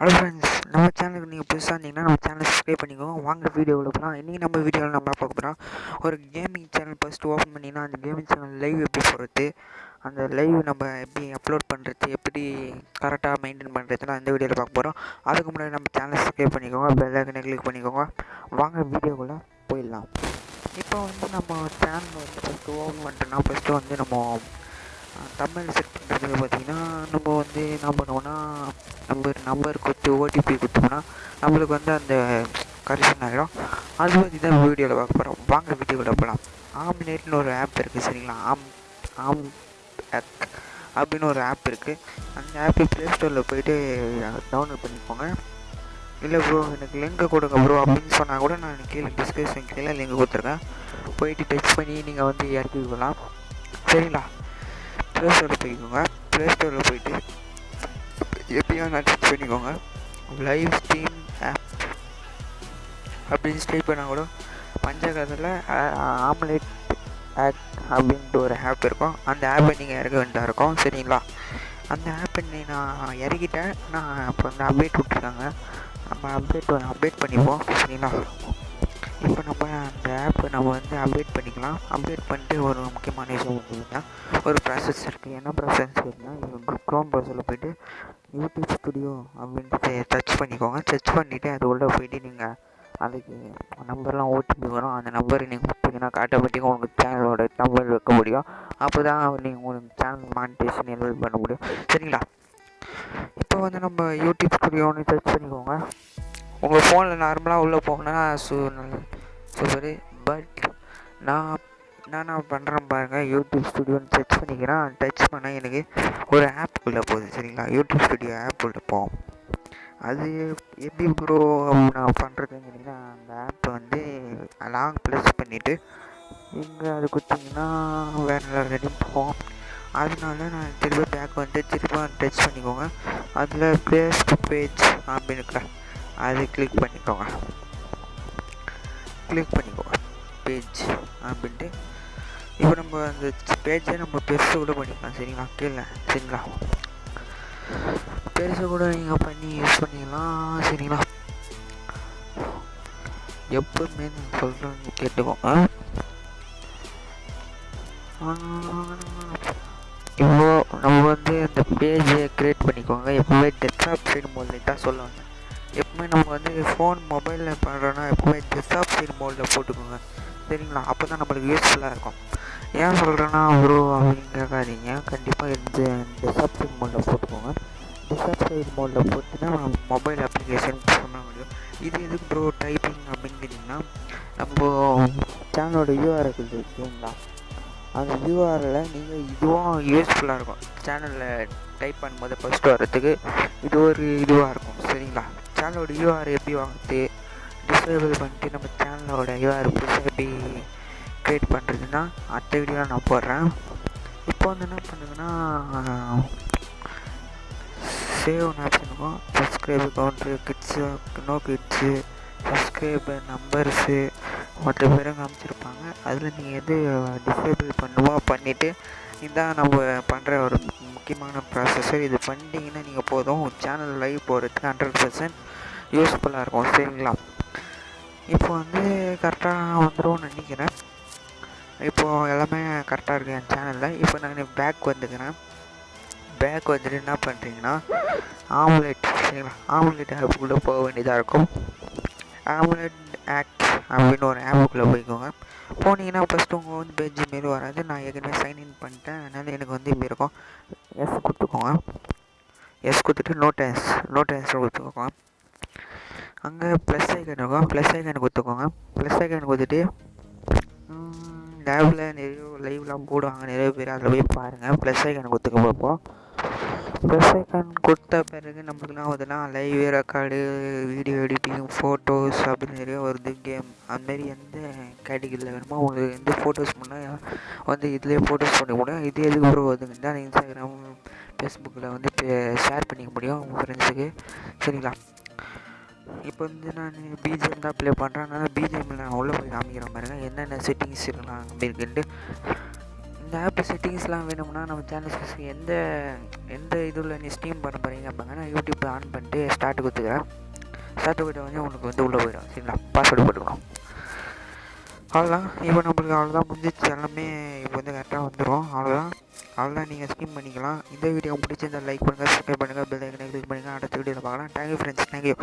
Hello friends நம்ம சேனலுக்கு நீங்கள் புதுசாக இருந்தீங்கன்னா நம்ம சேனல் சப்ஸ்கிரைப் பண்ணிக்கோங்க. வாங்க வீடியோவில் போகலாம் இன்றைக்கி நம்ம வீடியோவில் நம்ம பார்க்க போகிறோம் ஒரு கேமிங் சேனல் ஃபஸ்ட்டு ஓப்பன் பண்ணிங்கன்னா அந்த கேமிங் சேனல் லைவ் எப்படி போகிறது அந்த லைவ் நம்ம எப்படி அப்லோட் பண்ணுறது எப்படி கரெக்டாக மெயின்டைன் பண்ணுறதுலாம் அந்த வீடியோவில் பார்க்க போகிறோம் அதுக்கு முன்னாடி நம்ம சேனல் சப்ஸ்கிரைப் பண்ணிக்கோங்க. பெல்லைக்கனை கிளிக் பண்ணிக்கோங்க. வாங்க வீடியோக்குள்ளே போயிடலாம். இப்போ வந்து நம்ம சேனல் வந்து ஃபஸ்ட்டு ஓப்பன் பண்ணிட்டோம்னா ஃபஸ்ட்டு வந்து நம்ம தமிழ் செட் பண்ணுறது பார்த்தீங்கன்னா நம்ம வந்து என்ன பண்ணுவோன்னா நம்ம நம்பர் கொடுத்து ஓடிபி கொடுத்தோம்னா நம்மளுக்கு வந்து அந்த கரெக்ஷன் ஆகிடும் அது பற்றி தான் வீடியோவில் பார்க்க போகிறோம் வாங்க வீடியோவில் போகலாம் ஆம்லேட்னு ஒரு ஆப் இருக்குது சரிங்களா? ஆம் ஆம் ஆக் அப்படின்னு ஒரு ஆப் இருக்குது அந்த ஆப்பை ப்ளே ஸ்டோரில் போயிட்டு டவுன்லோட் பண்ணிக்கோங்க. இல்லை ப்ரோ எனக்கு லிங்க் கொடுங்க ப்ரோ அப்படின்னு சொன்னால் கூட நான் கீழே டிஸ்கிரிப்ஷன் கீழே லிங்க் கொடுத்துருக்கேன். போயிட்டு டச் பண்ணி நீங்கள் வந்து இறக்கிக்கலாம் சரிங்களா? ப்ளே ஸ்டோரில் போய்க்கோங்க. ப்ளே ஸ்டோரில் போயிட்டு எப்படியும் நான் பண்ணிக்கோங்க. லைவ் ஸ்ட்ரீம் ஆப் அப்படின்னு ஸ்ட்ரீம் பண்ணால் கூட பஞ்சகத்தில் ஆம்லேட் ஆக் அப்படின்ட்டு ஒரு ஆப் இருக்கும். அந்த ஆப்பை நீங்கள் இறக்க வேண்டியதாக இருக்கும். சரிங்களா? அந்த ஆப்பை நீ நான் இறக்கிட்டேன். நான் இப்போ வந்து அப்டேட் விட்ருக்காங்க நம்ம அப்டேட் அப்டேட் பண்ணிப்போம். சரிங்களா? இப்போ நம்ம அந்த ஆப்பை நம்ம வந்து அப்டேட் பண்ணிக்கலாம். அப்டேட் பண்ணிட்டு ஒரு முக்கியமான விஷயம் பார்த்தீங்கன்னா ஒரு ப்ராசஸ் இருக்குது என்ன ப்ராசஸ் இருக்குன்னா க்ரோம் ப்ரௌசரில் போயிட்டு யூடியூப் ஸ்டுடியோ அப்படின்ட்டு டச் பண்ணிக்கோங்க. டச் பண்ணிவிட்டு அது உள்ளே போய்ட்டு நீங்கள் அதுக்கு நம்பர்லாம் ஓடிபி வரும். அந்த நம்பரை நீங்கள் கொடுத்தீங்கன்னா ஆட்டோமேட்டிக்காக உங்களுக்கு சேனலோட நம்பர் வைக்க முடியும். அப்போ தான் நீங்கள் உங்களுக்கு சேனல் மானிட்டேஷன் எனேபிள் பண்ண முடியும். சரிங்களா? இப்போ வந்து நம்ம யூடியூப் ஸ்டுடியோன்னு சர்ச் பண்ணிக்கோங்க. உங்கள் ஃபோனில் நார்மலாக உள்ளே போகணுன்னா நல்ல சூப்பரு பட் நான் நான் பண்ணுறேன் பாருங்கள் யூடியூப் ஸ்டுடியோன்னு சர்ச் பண்ணிக்கிறேன். டச் பண்ணால் எனக்கு ஒரு ஆப் உள்ளே போகுது. சரிங்களா? யூடியூப் ஸ்டுடியோ ஆப் உள்ளே போகும். அது எப்படி ப்ரோ நான் பண்ணுறதுன்னு கேட்டிங்கன்னா அந்த ஆப்பை வந்து லாங் ப்ளஸ் பண்ணிவிட்டு இங்கே அது கொடுத்தீங்கன்னா வேறு ரெடி போகும். அதனால நான் திரும்ப பேக் வந்து திரும்ப டச் பண்ணிக்கோங்க. அதில் ப்ளேஸ் பேஜ் அப்படின்னு அது கிளிக் பண்ணிக்கோங்க. கிளிக் பண்ணிக்கோங்க பேஜ் அப்படின்ட்டு. இப்போ நம்ம அந்த பேஜை நம்ம பெருசு கூட பண்ணிக்கலாம். சரிங்களா? கீழே. சரிங்களா? பெருசு கூட நீங்கள் பண்ணி யூஸ் பண்ணிக்கலாம் சரிங்களா? எப்பவுமே நான் சொல்கிறேன்னு கேட்டுக்கோங்க இப்போ நம்ம வந்து அந்த பேஜை க்ரியேட் பண்ணிக்கோங்க. எப்போவுமே டெஸ்க்டாப் சைடு மோடில் தான் சொல்லுவாங்க. எப்பவுமே நம்ம வந்து ஃபோன் மொபைலில் பண்ணுறோன்னா எப்போவுமே டெஸ்க்டாப் சைடு மோடில் போட்டுக்கோங்க. சரிங்களா? அப்போ தான் நம்மளுக்கு யூஸ்ஃபுல்லாக இருக்கும். ஏன் சொல்கிறேன்னா ப்ரோ அப்படின்னு கேட்காதீங்க கண்டிப்பாக இந்த டெஸ்க்டாப் சைடு மோடில் போட்டுக்கோங்க. டெஸ்க்டாப் சைடு மோடில் போட்டு தான் நம்ம மொபைல் அப்ளிகேஷன் பண்ண முடியும். இது எதுக்கு ப்ரோ டைப்பிங் அப்படின்னு கேட்டிங்கன்னா நம்ம சேனலோட யூஆர் இருக்குது இருக்குங்களா அந்த யூஆரில் நீங்கள் இதுவும் யூஸ்ஃபுல்லாக இருக்கும். சேனலில் டைப் பண்ணும்போது ஃபஸ்ட்டு வரத்துக்கு இது ஒரு இதுவாக இருக்கும் சரிங்களா? சேனலோட யூஆர் எப்படி வாங்குறது டிசேபிள் பண்ணிட்டு நம்ம சேனலோட யூஆர் புதுசாக எப்படி க்ரியேட் பண்ணுறதுன்னா அடுத்த வீடியோ நான் போடுறேன். இப்போ வந்து என்ன பண்ணுங்கன்னா சேவ் ஒன்று ஆப்ஷன் இருக்கும். Subscribe counter kids no kids subscriber numbers மற்ற பேரும் காமிச்சிருப்பாங்க. அதில் நீங்கள் எது டிசேபிள் பண்ணுமோ பண்ணிவிட்டு இதான் நம்ம பண்ணுற ஒரு முக்கியமான ப்ராசஸர் இது பண்ணிட்டீங்கன்னா நீங்கள் போதும். சேனல் லைவ் போகிறதுக்கு ஹண்ட்ரட் பர்சன்ட் யூஸ்ஃபுல்லாக இருக்கும் சரிங்களா? இப்போ வந்து கரெக்டாக வந்துடும் நினைக்கிறேன். இப்போது எல்லாமே கரெக்டாக இருக்குது என் சேனலில் இப்போ நான் பேக் வந்துக்கிறேன். பேக் வந்துட்டு என்ன பண்ணுறீங்கன்னா ஆம்லெட் சரிங்களா? ஆம்லெட் ஆப்புக்குள்ளே போக வேண்டியதாக இருக்கும். ஆம்லெட் ஆக்ட் அப்படின்னு ஒரு ஆப்புக்குள்ளே போய்க்கோங்க. போனீங்கன்னா ஃபஸ்ட்டு உங்கள் வந்து பேஜ் மாரி வராது. நான் ஏற்கனவே சைன்இன் பண்ணிட்டேன். அதனால் எனக்கு வந்து இப்படி இருக்கும். எஸ் கொடுத்துக்கோங்க. எஸ் கொடுத்துட்டு நோட்டஸ் நோட்டஸ் கொடுத்துக்கோங்க. அங்கே ப்ளஸ் ஐக்கன் இருக்கும். ப்ளஸ் ஐக்கன் கொடுத்துக்கோங்க. ப்ளஸ் ஐக்கன் கொடுத்துட்டு லேபில் நிறைய லைவ்லாம் போடுவாங்க. நிறைய பேர் அதில் போய் பாருங்கள் ப்ளஸ் ஐக்கன் கொடுத்துக்க பார்ப்போம் ப்ளஸ் ஐக்கான் கொடுத்த பிறகு நம்மளுக்குலாம் ஆகுதுன்னா live record video editing photos அப்படின்னு நிறைய வருது கேம் அதுமாரி எந்த கேட்டகிரியில் வேணுமோ உங்களுக்கு எந்த ஃபோட்டோஸ் பண்ணால் வந்து இதுலேயே ஃபோட்டோஸ் பண்ண முடியும் இது எதுக்கு ப்ரோ வருதுங்கன்னா இன்ஸ்டாகிராம் ஃபேஸ்புக்கில் வந்து ஷேர் பண்ணிக்க முடியும் உங்கள் ஃப்ரெண்ட்ஸுக்கு சரிங்களா? இப்போ வந்து நான் பிஜிஎம் தான் ப்ளே பண்ணுறேன் அதனால் பிஜிஎம்மில் நான் உள்ளே போய் காமிக்கிற பாருங்க. என்னென்ன செட்டிங்ஸ் இருக்கலாம் அப்படின்ட்டு இந்த ஆப் செட்டிங்ஸ்லாம் வேணும்னா நம்ம சேனல்ஸ் எந்த எந்த இது நீ ஸ்ட்ரீம் பண்ண போகிறீங்க அப்படிங்க நான் யூடியூப் ஆன் பண்ணிட்டு ஸ்டார்ட் கொடுத்துக்கிறேன். ஸ்டார்ட் கொடுத்த வந்து உங்களுக்கு வந்து உள்ளே போயிடும் சரிங்களா? பாஸ்வேர்டு போட்டுக்கணும். அவ்வளோதான் இப்போ நம்மளுக்கு அவ்வளோதான் முடிஞ்சிச்சு எல்லாமே இப்போ வந்து கரெக்டாக வந்துடும் அவ்வளோதான் அவ்வளோதான் நீங்கள் ஸ்கீம் பண்ணிக்கலாம். இந்த வீடியோ பிடிச்சிருந்தா லைக் பண்ணுங்கள் சப்ஸ்கிரைப் பண்ணுங்கள் பெல் ஐக்கனை கிளிக் பண்ணுங்கள் அடுத்த வீடியோவில் பார்க்கலாம். Thank you friends thank you